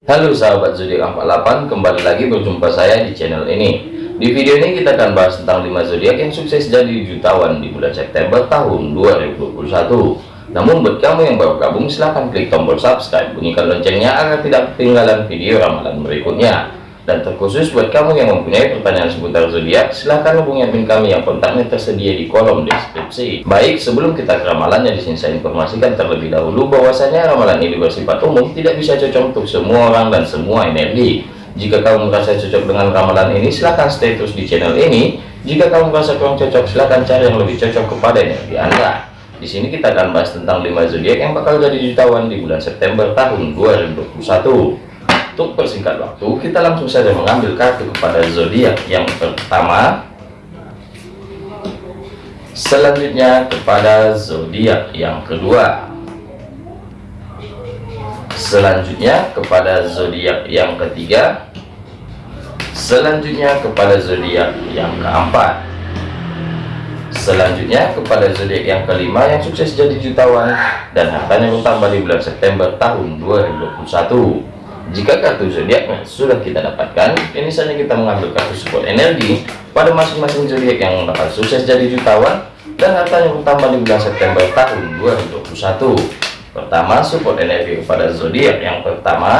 Halo sahabat zodiak 48 kembali lagi berjumpa saya di channel ini. Di video ini kita akan bahas tentang 5 zodiak yang sukses jadi jutawan di bulan September tahun 2021 namun buat kamu yang baru gabung silahkan klik tombol subscribe bunyikan loncengnya agar tidak ketinggalan video ramalan berikutnya dan terkhusus buat kamu yang mempunyai pertanyaan seputar zodiak, silahkan hubungi admin kami yang kontaknya tersedia di kolom deskripsi. Baik, sebelum kita ke ramalannya, di sini saya informasikan terlebih dahulu bahwasanya ramalan ini bersifat umum, tidak bisa cocok untuk semua orang dan semua energi. Jika kamu merasa cocok dengan ramalan ini, silahkan stay terus di channel ini. Jika kamu merasa kurang cocok, silahkan cari yang lebih cocok kepada energi Anda. Di sini kita akan bahas tentang 5 zodiak yang bakal jadi jutawan di bulan September tahun 2021 untuk persingkat waktu kita langsung saja mengambil kartu kepada zodiak yang pertama. Selanjutnya kepada zodiak yang kedua. Selanjutnya kepada zodiak yang ketiga. Selanjutnya kepada zodiak yang keempat. Selanjutnya kepada zodiak yang kelima yang sukses jadi jutawan dan hartanya bertambah di bulan September tahun 2021 jika kartu zodiaknya sudah kita dapatkan, ini saja kita mengambil kartu support energi pada masing-masing zodiak yang dapat sukses jadi jutawan dan hartanya bertambah di bulan September tahun 2021. Pertama, support energi kepada zodiak yang pertama.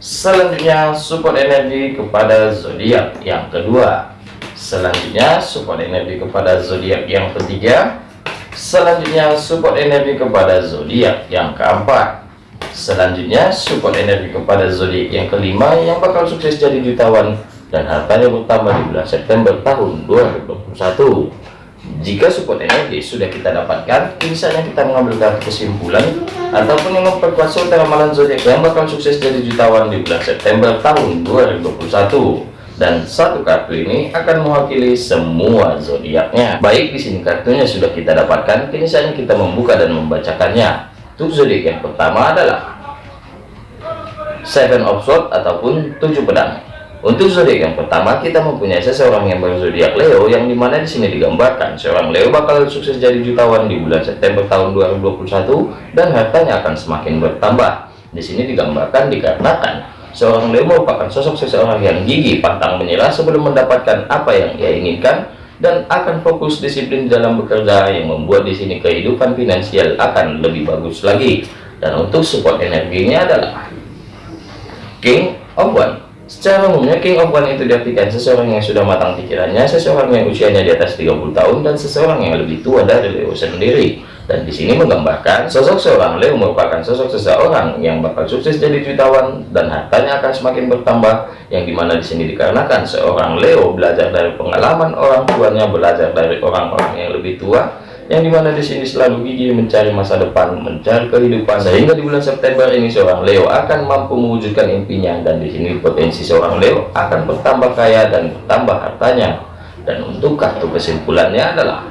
Selanjutnya, support energi kepada zodiak yang kedua. Selanjutnya, support energi kepada zodiak yang ketiga. Selanjutnya, support energi kepada zodiak yang keempat selanjutnya support energi kepada zodiak yang kelima yang bakal sukses jadi jutawan dan hartanya bertambah di bulan September tahun 2021 jika support energi sudah kita dapatkan misalnya kita mengambil kesimpulan ataupun yang memperkuat suatu ramalan zodiak yang bakal sukses jadi jutawan di bulan September tahun 2021 dan satu kartu ini akan mewakili semua zodiaknya. Baik di sini kartunya sudah kita dapatkan. Kini saatnya kita membuka dan membacakannya. Untuk zodiak yang pertama adalah Seven of Swords ataupun tujuh pedang. Untuk zodiak yang pertama kita mempunyai seseorang yang berzodiak Leo yang di mana di sini digambarkan seorang Leo bakal sukses jadi jutawan di bulan September tahun 2021 dan hartanya akan semakin bertambah. Di sini digambarkan dikarenakan seorang Leo merupakan sosok seseorang yang gigih pantang menyerah sebelum mendapatkan apa yang ia inginkan dan akan fokus disiplin dalam bekerja yang membuat di sini kehidupan finansial akan lebih bagus lagi dan untuk support energinya adalah King of One. Secara umumnya King of One itu diartikan seseorang yang sudah matang pikirannya seseorang yang usianya di atas 30 tahun dan seseorang yang lebih tua dari Leo sendiri. Dan di sini menggambarkan sosok seorang. Leo merupakan sosok seseorang yang bakal sukses jadi jutawan dan hartanya akan semakin bertambah yang di mana di sini dikarenakan seorang Leo belajar dari pengalaman orang tuanya belajar dari orang-orang yang lebih tua yang di mana di sini selalu gigih mencari masa depan mencari kehidupan sehingga di bulan September ini seorang Leo akan mampu mewujudkan impinya dan di sini potensi seorang Leo akan bertambah kaya dan bertambah hartanya. Dan untuk kartu kesimpulannya adalah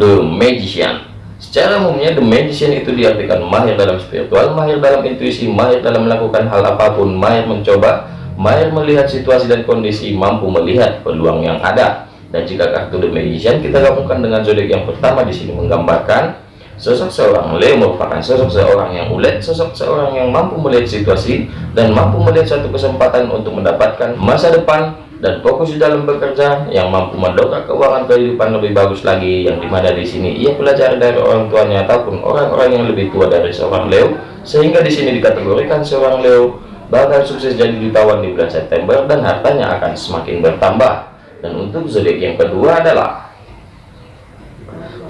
The Magician. Secara umumnya The Magician itu diartikan mahir dalam spiritual mahir dalam intuisi mahir dalam melakukan hal apa pun mahir mencoba mahir melihat situasi dan kondisi mampu melihat peluang yang ada dan jika kartu The Magician kita gabungkan dengan zodiak yang pertama di sini menggambarkan sosok seorang Leo merupakan sosok seorang yang ulet sosok seorang yang mampu melihat situasi dan mampu melihat satu kesempatan untuk mendapatkan masa depan dan fokus di dalam bekerja yang mampu mendongkrak keuangan kehidupan lebih bagus lagi yang di mana di sini ia belajar dari orang tuanya ataupun orang-orang yang lebih tua dari seorang Leo sehingga di sini dikategorikan seorang Leo bakal sukses jadi jutawan di bulan September dan hartanya akan semakin bertambah dan untuk zodiak yang kedua adalah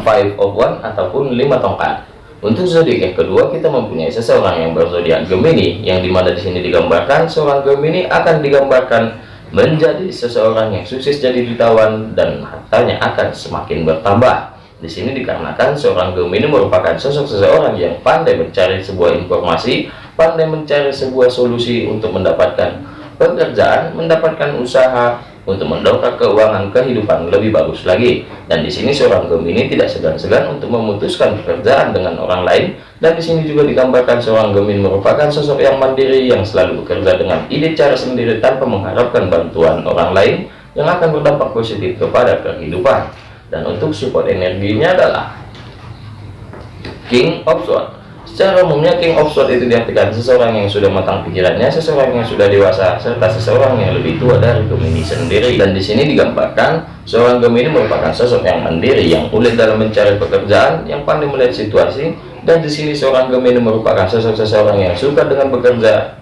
five of one ataupun lima tongkat. Untuk zodiak yang kedua kita mempunyai seseorang yang berzodiak Gemini yang di mana di sini digambarkan seorang Gemini akan digambarkan menjadi seseorang yang sukses jadi jutawan dan hartanya akan semakin bertambah. Di sini dikarenakan seorang Gemini merupakan sosok seseorang yang pandai mencari sebuah informasi pandai mencari sebuah solusi untuk mendapatkan pekerjaan mendapatkan usaha untuk mendongkrak keuangan kehidupan lebih bagus lagi. Dan di sini seorang Gemini tidak segan-segan untuk memutuskan pekerjaan dengan orang lain. Dan di sini juga digambarkan seorang Gemini merupakan sosok yang mandiri yang selalu bekerja dengan ide cara sendiri tanpa mengharapkan bantuan orang lain yang akan berdampak positif kepada kehidupan. Dan untuk support energinya adalah King of Swords Secara umumnya King of Swords itu diartikan seseorang yang sudah matang pikirannya, seseorang yang sudah dewasa, serta seseorang yang lebih tua dari Gemini sendiri. Dan di sini digambarkan seorang Gemini merupakan sosok yang mandiri, yang ulet dalam mencari pekerjaan, yang pandai melihat situasi. Dan di sini seorang Gemini merupakan sosok seseorang yang suka dengan bekerja,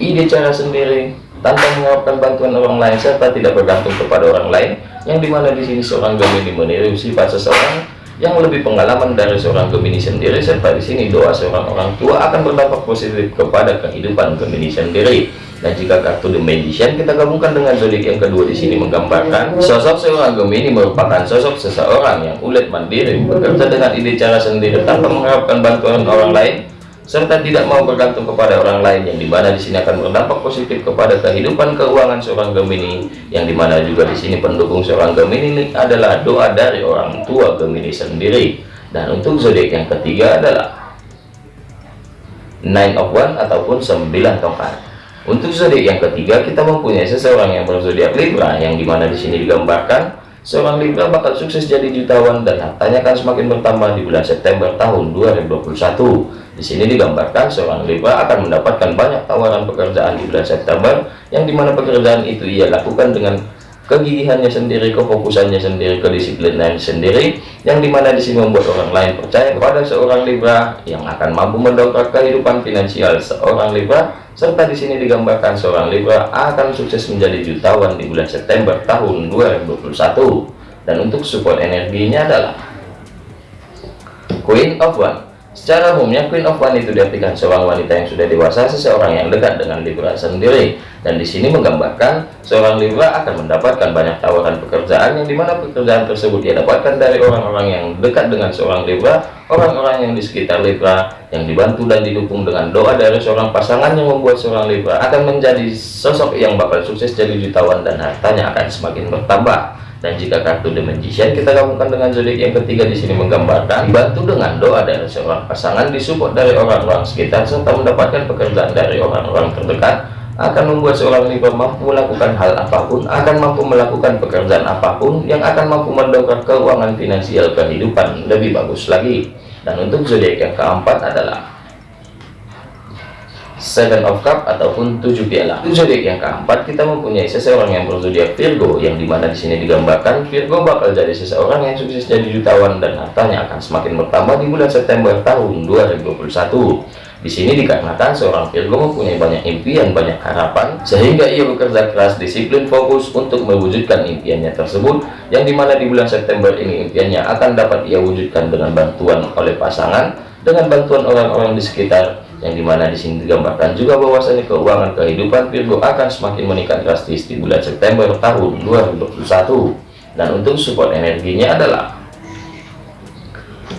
ide cara sendiri, tanpa mengharapkan bantuan orang lain serta tidak bergantung kepada orang lain. Yang di mana di sini seorang Gemini meniru sifat seseorang yang lebih pengalaman dari seorang Gemini sendiri serta di sini doa seorang orang tua akan berdampak positif kepada kehidupan Gemini sendiri. Dan jika kartu The Magician kita gabungkan dengan zodiak yang kedua di sini menggambarkan sosok seorang Gemini merupakan sosok seseorang yang ulet mandiri bekerja dengan ide cara sendiri tanpa mengharapkan bantuan orang lain serta tidak mau bergantung kepada orang lain yang di mana di sini akan berdampak positif kepada kehidupan keuangan seorang Gemini yang di mana juga di sini pendukung seorang Gemini ini adalah doa dari orang tua Gemini sendiri. Dan untuk zodiak yang ketiga adalah nine of one ataupun sembilan tongkat untuk zodiak yang ketiga kita mempunyai seseorang yang berzodiak Libra yang di mana di sini digambarkan seorang Libra bakal sukses jadi jutawan dan hartanya akan semakin bertambah di bulan September tahun 2021 di sini digambarkan seorang Libra akan mendapatkan banyak tawaran pekerjaan di bulan September yang di mana pekerjaan itu ia lakukan dengan kegigihannya sendiri, kefokusannya sendiri, kedisiplinannya sendiri, yang di mana di sini membuat orang lain percaya kepada seorang Libra yang akan mampu mendongkrak kehidupan finansial seorang Libra, serta di sini digambarkan seorang Libra akan sukses menjadi jutawan di bulan September tahun 2021. Dan untuk support energinya adalah Queen of One Secara umumnya Queen of One itu diartikan seorang wanita yang sudah dewasa, seseorang yang dekat dengan Libra sendiri. Dan di sini menggambarkan seorang Libra akan mendapatkan banyak tawaran pekerjaan yang di mana pekerjaan tersebut dia dapatkan dari orang-orang yang dekat dengan seorang Libra, orang-orang yang di sekitar Libra, yang dibantu dan didukung dengan doa dari seorang pasangan yang membuat seorang Libra akan menjadi sosok yang bakal sukses jadi jutawan dan hartanya akan semakin bertambah dan jika kartu The Magician kita gabungkan dengan zodiak yang ketiga di sini menggambarkan dibantu dengan doa dari seorang pasangan disupport dari orang-orang sekitar serta mendapatkan pekerjaan dari orang-orang terdekat akan membuat seorang Libra mampu melakukan hal apa pun akan mampu melakukan pekerjaan apa pun yang akan mampu mendongkrak keuangan finansial kehidupan lebih bagus lagi. Dan untuk zodiak yang keempat adalah Seven of Cup ataupun tujuh piala. Zodiak yang keempat kita mempunyai seseorang yang berzodiak Virgo yang di mana di sini digambarkan Virgo bakal jadi seseorang yang sukses jadi jutawan dan hartanya akan semakin bertambah di bulan September tahun 2021. Di sini dikarenakan seorang Virgo mempunyai banyak impian, banyak harapan, sehingga ia bekerja keras, disiplin, fokus untuk mewujudkan impiannya tersebut, yang di mana di bulan September ini impiannya akan dapat ia wujudkan dengan bantuan oleh pasangan, dengan bantuan orang-orang di sekitar, yang di mana di sini digambarkan juga bahwasanya keuangan kehidupan Virgo akan semakin meningkat drastis di bulan September tahun 2021 dan untuk support energinya adalah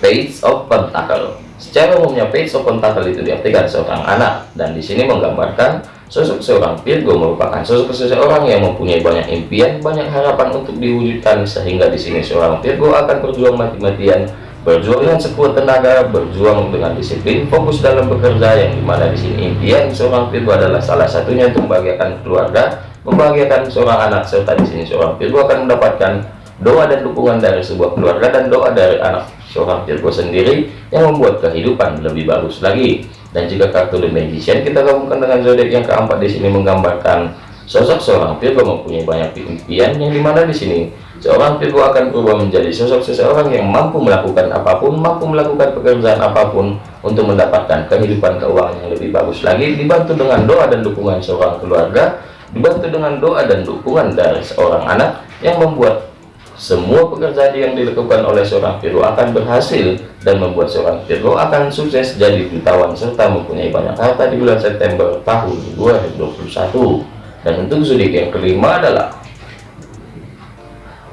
Page of Pentacle. Secara umumnya Page of Pentacle itu diartikan seorang anak. Dan di sini menggambarkan sosok seorang Virgo merupakan sosok seseorang yang mempunyai banyak impian banyak harapan untuk diwujudkan sehingga di sini seorang Virgo akan berjuang mati-matian berjuang dengan sekuat tenaga berjuang dengan disiplin fokus dalam bekerja yang di mana di sini impian seorang Virgo adalah salah satunya untuk membahagiakan keluarga membahagiakan seorang anak serta di sini seorang Virgo akan mendapatkan doa dan dukungan dari sebuah keluarga dan doa dari anak seorang Virgo sendiri yang membuat kehidupan lebih bagus lagi. Dan jika kartu The Magician kita gabungkan dengan zodiak yang keempat di sini menggambarkan sosok seorang Virgo mempunyai banyak impian yang di mana di sini Seorang Virgo akan berubah menjadi sosok seseorang yang mampu melakukan apa pun, mampu melakukan pekerjaan apa pun untuk mendapatkan kehidupan keuangan yang lebih bagus lagi, dibantu dengan doa dan dukungan seorang keluarga, dibantu dengan doa dan dukungan dari seorang anak yang membuat semua pekerjaan yang dilakukan oleh seorang Virgo akan berhasil dan membuat seorang Virgo akan sukses jadi jutawan serta mempunyai banyak harta di bulan September tahun 2021 dan untuk zodiak yang kelima adalah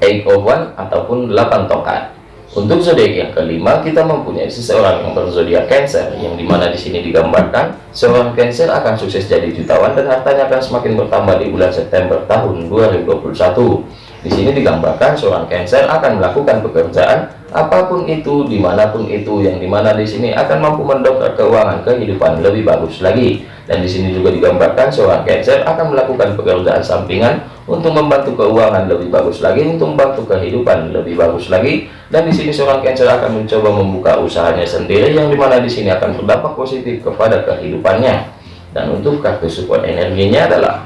eight of one ataupun 8 tongkat. Untuk zodiak yang kelima kita mempunyai seseorang yang berzodiak Cancer yang di mana di sini digambarkan seorang Cancer akan sukses jadi jutawan dan hartanya akan semakin bertambah di bulan September tahun 2021 Di sini digambarkan seorang Cancer akan melakukan pekerjaan apa pun itu, di mana pun itu, yang di mana di sini akan mampu mendongkrak keuangan kehidupan lebih bagus lagi. Dan di sini juga digambarkan seorang Cancer akan melakukan pekerjaan sampingan untuk membantu keuangan lebih bagus lagi, untuk membantu kehidupan lebih bagus lagi. Dan di sini seorang Cancer akan mencoba membuka usahanya sendiri, yang di mana di sini akan berdampak positif kepada kehidupannya. Dan untuk kartu support energinya adalah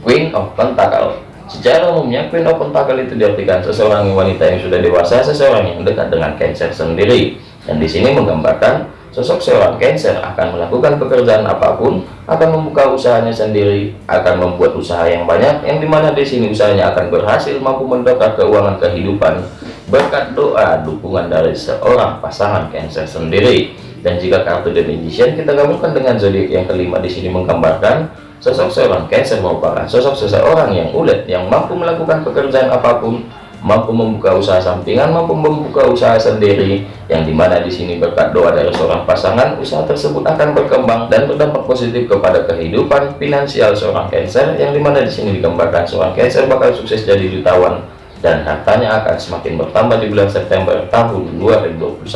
Queen of Pentacle Secara umumnya, Queen of Pentacle itu diartikan seseorang wanita yang sudah dewasa, seseorang yang dekat dengan Cancer sendiri. Dan di sini menggambarkan sosok seorang Cancer akan melakukan pekerjaan apa pun, akan membuka usahanya sendiri, akan membuat usaha yang banyak, yang di mana di sini usahanya akan berhasil mampu mendongkrak keuangan kehidupan berkat doa dukungan dari seorang pasangan Cancer sendiri. Dan jika kartu The Magician kita gabungkan dengan zodiak yang kelima di sini menggambarkan Sosok seorang Cancer merupakan sosok seseorang yang ulet, yang mampu melakukan pekerjaan apa pun, mampu membuka usaha sampingan, mampu membuka usaha sendiri, yang di mana di sini berkat doa dari seorang pasangan, usaha tersebut akan berkembang dan berdampak positif kepada kehidupan finansial seorang Cancer, yang di mana di sini digambarkan seorang Cancer bakal sukses jadi jutawan dan hartanya akan semakin bertambah di bulan September tahun 2021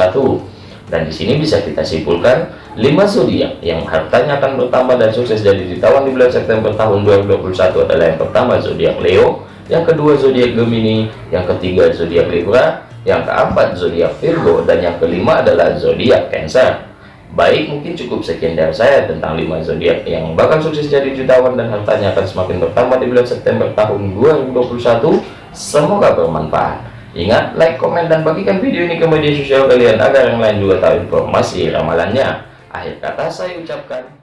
dan di sini bisa kita simpulkan 5 zodiak yang hartanya akan bertambah dan sukses jadi jutawan di bulan September tahun 2021 adalah yang pertama zodiak Leo, yang kedua zodiak Gemini, yang ketiga zodiak Libra, yang keempat zodiak Virgo dan yang kelima adalah zodiak Cancer. Baik, mungkin cukup sekian dari saya tentang 5 zodiak yang bakal sukses jadi jutawan dan hartanya akan semakin bertambah di bulan September tahun 2021. Semoga bermanfaat. Ingat, like, komen, dan bagikan video ini ke media sosial kalian agar yang lain juga tahu informasi ramalannya. Akhir kata saya ucapkan